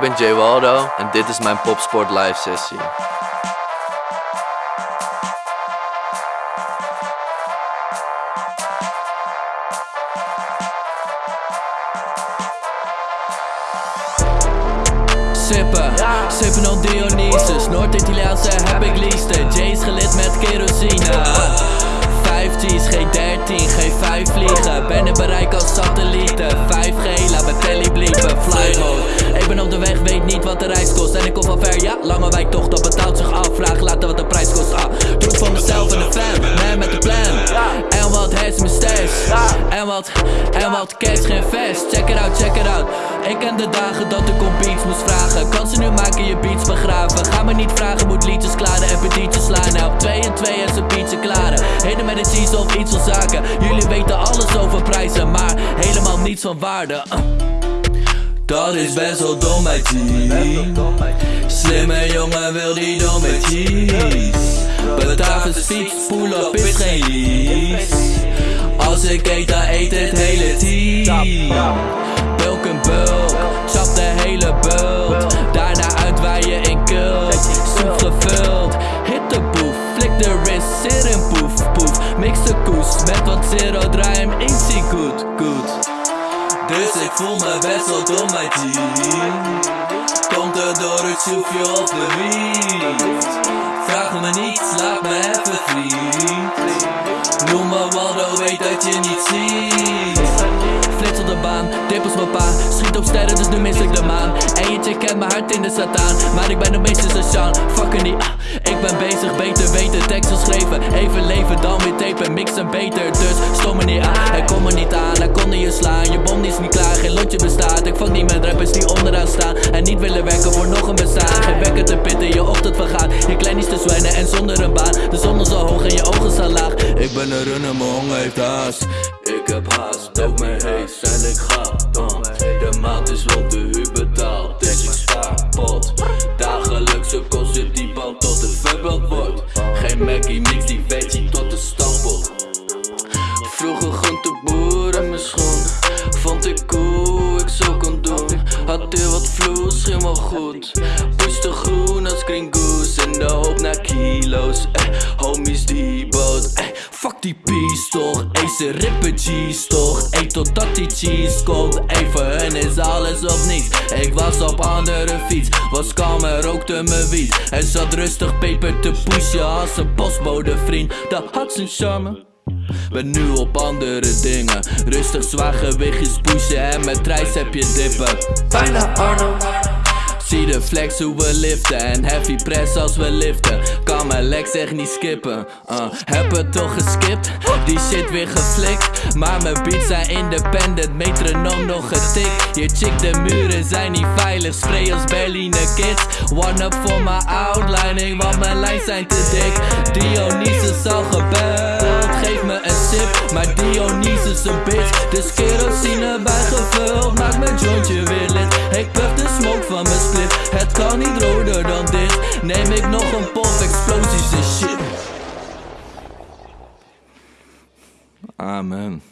Ik ben Jay Waldo en dit is mijn Popsport live sessie. Sippen, sippen op Dionysus. Noord-Italiaanse heb ik liefste. Jay's gelid met kerosine. 5G's, G13, G5 vliegen. Ben in bereik En ik kom van ver, ja, lange wijk toch, dat betaalt zich af. Vraag later wat de prijs kost, ah het voor mezelf en de fam, man met de plan. En wat has mijn stash En wat, en wat cash, geen vest. Check it out, check it out. Ik ken de dagen dat ik om beats moest vragen. Kan ze nu maken, je beats begraven. Ga me niet vragen, moet liedjes klaren en petietjes slaan. Nou, op 2 en 2 en zijn beatje klaren. Heden met een cheese of iets van zaken. Jullie weten alles over prijzen Maar helemaal niets van waarde. Uh. Dat is best wel dom bij Slimme jongen wil die domme cheese Batavus fiets, pull up is geen lease Als ik eet dan eet het hele team. Bulk en bulk, chap de hele bult. Daarna uitwaaien in kult, soep gevuld. Hit de boef, flik de wrist, zit in poef, poef. Mix de koes met wat zero, draai hem in, zie goed, goed dus ik voel me best wel dom bij team Komt er door het soepje of de wiet. Vraag me niets, laat me even vriend. Noem me Waldo, weet dat je niet ziet. Flits op de baan, dippels mijn pa. Schiet op sterren, En je chick kent mijn hart in de sataan Maar ik ben de meester Sashan, fucking die ah. Ik ben bezig, beter weten, tekst geschreven. Even leven, dan weer tapen, mixen beter. Dus stom me niet aan, hij kon me niet aan Hij kon je slaan, je bom is niet klaar Geen lotje bestaat, ik fuck niet met rappers die onderaan staan En niet willen werken voor nog een bestaan. Geen wekker te pitten, je ochtend vergaat. Je klein is te zwijnen en zonder een baan. De zon is zo hoog en je ogen staan laag. Ik ben een runner, mijn honger heeft haast. Ik heb haast, ook mijn hees en ik ga uh. De maand is rond, de huur Mackie, mix die veggie tot de stampot Vroeger groenteboer in mijn schoen. Vond ik cool, ik zo kon doen. Had hier wat vloes, ging wel goed. Pushte groen als green goose En de hoop naar kilo's. Eh, Homies die boot eh, Fuck die peace toch? Ey ze rippen cheese toch? Ey totdat die cheese komt. Voor hun is alles of niets. Ik was op andere fiets Was kalm en rookte mijn wiet. En zat rustig peper te pushen Als een postbode vriend. Dat had zijn charme. Ben nu op andere dingen. Rustig zwaar gewichtjes pushen en met trijs heb je dippen. Bijna Arnold Zie de flex hoe we liften en heavy press als we liften Mijn legs echt niet skippen. Uh, Heb het toch geskipt, die shit weer geflikt. Maar mijn beats zijn independent, metronoom nog getikt. Je chick de muren zijn niet veilig, spray als Berliner kids. One up voor mijn outlining, want mijn lijns zijn te dik. Dionysus al gebeld, geef me een sip. Maar Dionysus een bitch, dus kerosine bijgevuld Maak mijn jointje het kan niet roder dan dit. Neem ik nog een pop, explosies en shit. Amen